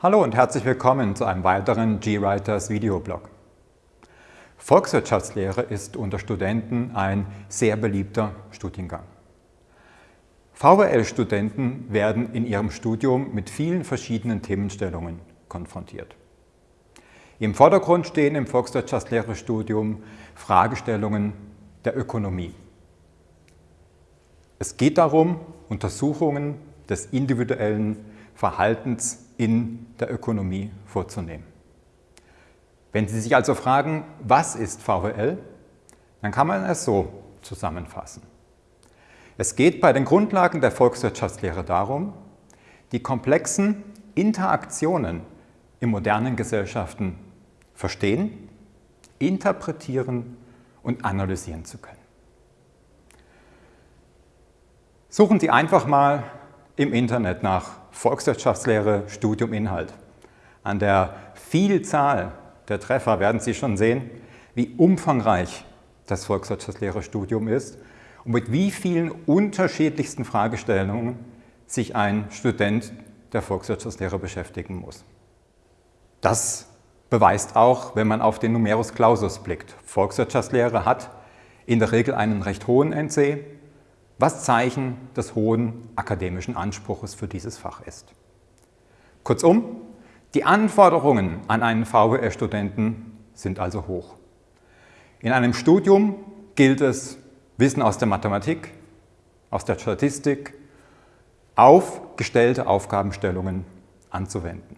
Hallo und herzlich willkommen zu einem weiteren GWriters Videoblog. Volkswirtschaftslehre ist unter Studenten ein sehr beliebter Studiengang. VWL-Studenten werden in ihrem Studium mit vielen verschiedenen Themenstellungen konfrontiert. Im Vordergrund stehen im Volkswirtschaftslehre-Studium Fragestellungen der Ökonomie. Es geht darum, Untersuchungen des individuellen Verhaltens in der Ökonomie vorzunehmen. Wenn Sie sich also fragen, was ist VWL, dann kann man es so zusammenfassen. Es geht bei den Grundlagen der Volkswirtschaftslehre darum, die komplexen Interaktionen in modernen Gesellschaften verstehen, interpretieren und analysieren zu können. Suchen Sie einfach mal im Internet nach Volkswirtschaftslehre, Studium, Inhalt. An der Vielzahl der Treffer werden Sie schon sehen, wie umfangreich das Volkswirtschaftslehre-Studium ist und mit wie vielen unterschiedlichsten Fragestellungen sich ein Student der Volkswirtschaftslehre beschäftigen muss. Das beweist auch, wenn man auf den Numerus Clausus blickt. Volkswirtschaftslehre hat in der Regel einen recht hohen NC, was Zeichen des hohen akademischen Anspruches für dieses Fach ist. Kurzum, die Anforderungen an einen VWL-Studenten sind also hoch. In einem Studium gilt es, Wissen aus der Mathematik, aus der Statistik auf gestellte Aufgabenstellungen anzuwenden.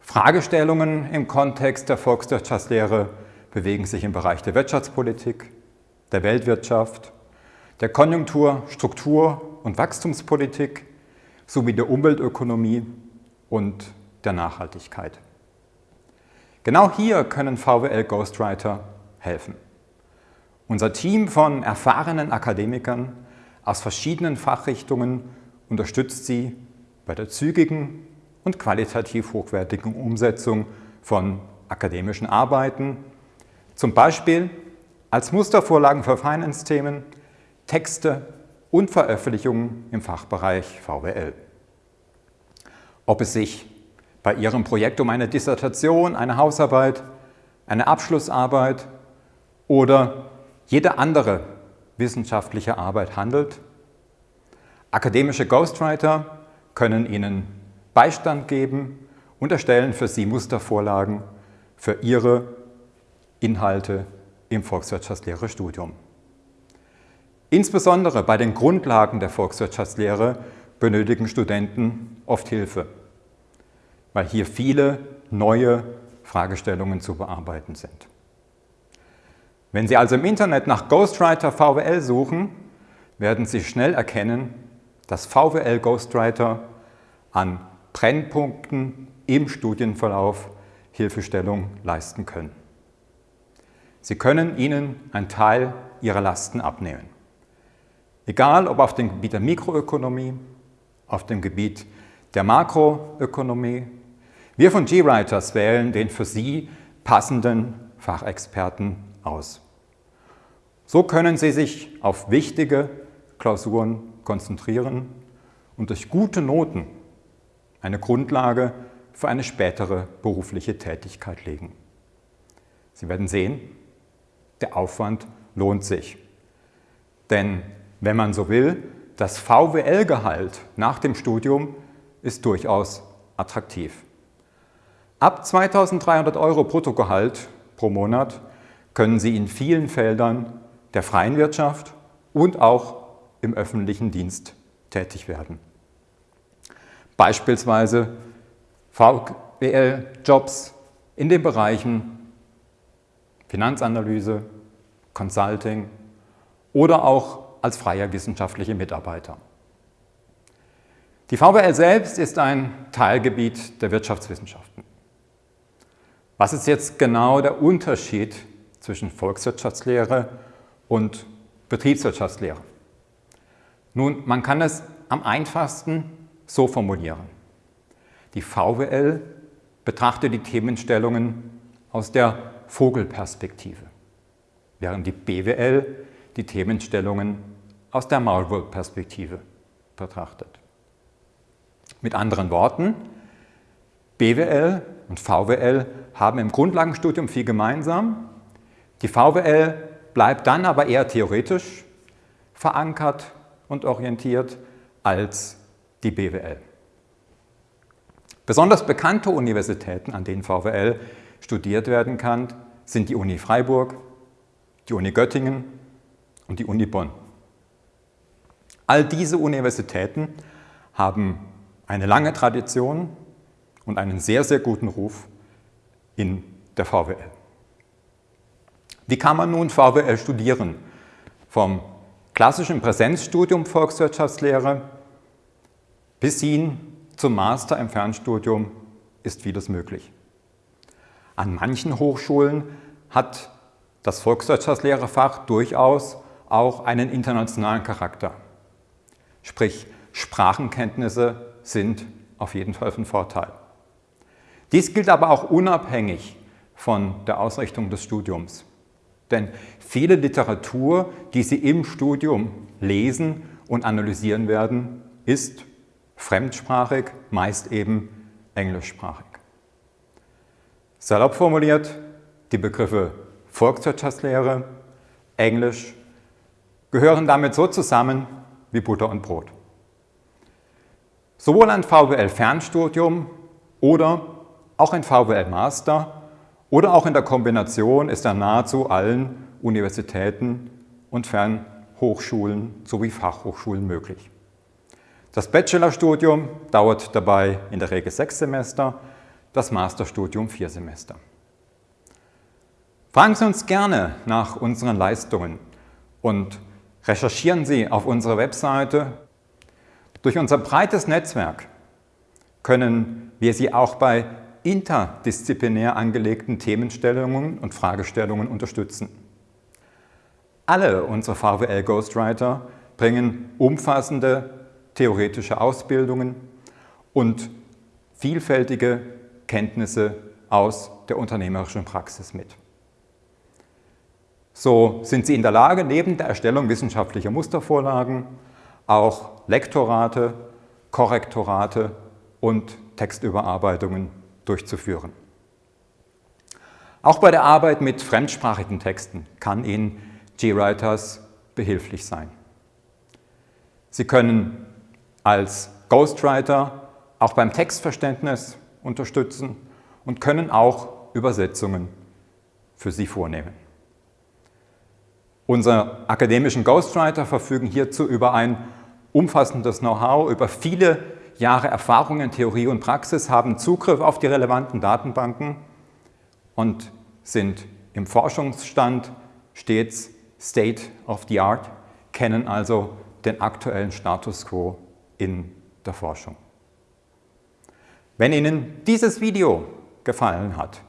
Fragestellungen im Kontext der Volkswirtschaftslehre bewegen sich im Bereich der Wirtschaftspolitik, der Weltwirtschaft, der Konjunktur-, Struktur- und Wachstumspolitik sowie der Umweltökonomie und der Nachhaltigkeit. Genau hier können VWL Ghostwriter helfen. Unser Team von erfahrenen Akademikern aus verschiedenen Fachrichtungen unterstützt Sie bei der zügigen und qualitativ hochwertigen Umsetzung von akademischen Arbeiten, zum Beispiel als Mustervorlagen für Finance-Themen Texte und Veröffentlichungen im Fachbereich VWL. Ob es sich bei Ihrem Projekt um eine Dissertation, eine Hausarbeit, eine Abschlussarbeit oder jede andere wissenschaftliche Arbeit handelt. Akademische Ghostwriter können Ihnen Beistand geben und erstellen für Sie Mustervorlagen für Ihre Inhalte im Volkswirtschaftslehre-Studium. Insbesondere bei den Grundlagen der Volkswirtschaftslehre benötigen Studenten oft Hilfe, weil hier viele neue Fragestellungen zu bearbeiten sind. Wenn Sie also im Internet nach Ghostwriter VWL suchen, werden Sie schnell erkennen, dass VWL Ghostwriter an Brennpunkten im Studienverlauf Hilfestellung leisten können. Sie können Ihnen einen Teil Ihrer Lasten abnehmen. Egal ob auf dem Gebiet der Mikroökonomie, auf dem Gebiet der Makroökonomie. Wir von GWriters wählen den für Sie passenden Fachexperten aus. So können Sie sich auf wichtige Klausuren konzentrieren und durch gute Noten eine Grundlage für eine spätere berufliche Tätigkeit legen. Sie werden sehen, der Aufwand lohnt sich. Denn wenn man so will, das VWL-Gehalt nach dem Studium ist durchaus attraktiv. Ab 2.300 Euro Bruttogehalt pro Monat können Sie in vielen Feldern der freien Wirtschaft und auch im öffentlichen Dienst tätig werden. Beispielsweise VWL-Jobs in den Bereichen Finanzanalyse, Consulting oder auch als freier wissenschaftlicher Mitarbeiter. Die VWL selbst ist ein Teilgebiet der Wirtschaftswissenschaften. Was ist jetzt genau der Unterschied zwischen Volkswirtschaftslehre und Betriebswirtschaftslehre? Nun, man kann es am einfachsten so formulieren. Die VWL betrachtet die Themenstellungen aus der Vogelperspektive, während die BWL die Themenstellungen aus der Maulwurf-Perspektive betrachtet. Mit anderen Worten, BWL und VWL haben im Grundlagenstudium viel gemeinsam. Die VWL bleibt dann aber eher theoretisch verankert und orientiert als die BWL. Besonders bekannte Universitäten, an denen VWL studiert werden kann, sind die Uni Freiburg, die Uni Göttingen und die Uni Bonn. All diese Universitäten haben eine lange Tradition und einen sehr, sehr guten Ruf in der VWL. Wie kann man nun VWL studieren? Vom klassischen Präsenzstudium Volkswirtschaftslehre bis hin zum Master im Fernstudium ist vieles möglich. An manchen Hochschulen hat das Volkswirtschaftslehrerfach durchaus auch einen internationalen Charakter. Sprich, Sprachenkenntnisse sind auf jeden Fall von Vorteil. Dies gilt aber auch unabhängig von der Ausrichtung des Studiums. Denn viele Literatur, die Sie im Studium lesen und analysieren werden, ist fremdsprachig, meist eben englischsprachig. Salopp formuliert, die Begriffe Volkswirtschaftslehre, Englisch gehören damit so zusammen wie Butter und Brot. Sowohl ein VWL-Fernstudium oder auch ein VWL-Master oder auch in der Kombination ist an nahezu allen Universitäten und Fernhochschulen sowie Fachhochschulen möglich. Das Bachelorstudium dauert dabei in der Regel sechs Semester, das Masterstudium vier Semester. Fragen Sie uns gerne nach unseren Leistungen und recherchieren Sie auf unserer Webseite. Durch unser breites Netzwerk können wir Sie auch bei interdisziplinär angelegten Themenstellungen und Fragestellungen unterstützen. Alle unsere VWL Ghostwriter bringen umfassende theoretische Ausbildungen und vielfältige Kenntnisse aus der unternehmerischen Praxis mit. So sind Sie in der Lage, neben der Erstellung wissenschaftlicher Mustervorlagen auch Lektorate, Korrektorate und Textüberarbeitungen durchzuführen. Auch bei der Arbeit mit fremdsprachigen Texten kann Ihnen GWriters behilflich sein. Sie können als Ghostwriter auch beim Textverständnis unterstützen und können auch Übersetzungen für Sie vornehmen. Unsere akademischen Ghostwriter verfügen hierzu über ein umfassendes Know-how, über viele Jahre Erfahrung in Theorie und Praxis, haben Zugriff auf die relevanten Datenbanken und sind im Forschungsstand stets State of the Art, kennen also den aktuellen Status quo in der Forschung. Wenn Ihnen dieses Video gefallen hat,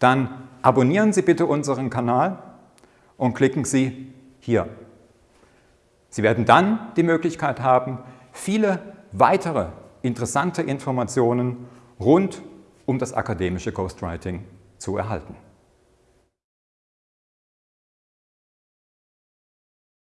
dann abonnieren Sie bitte unseren Kanal und klicken Sie hier. Sie werden dann die Möglichkeit haben, viele weitere interessante Informationen rund um das akademische Ghostwriting zu erhalten.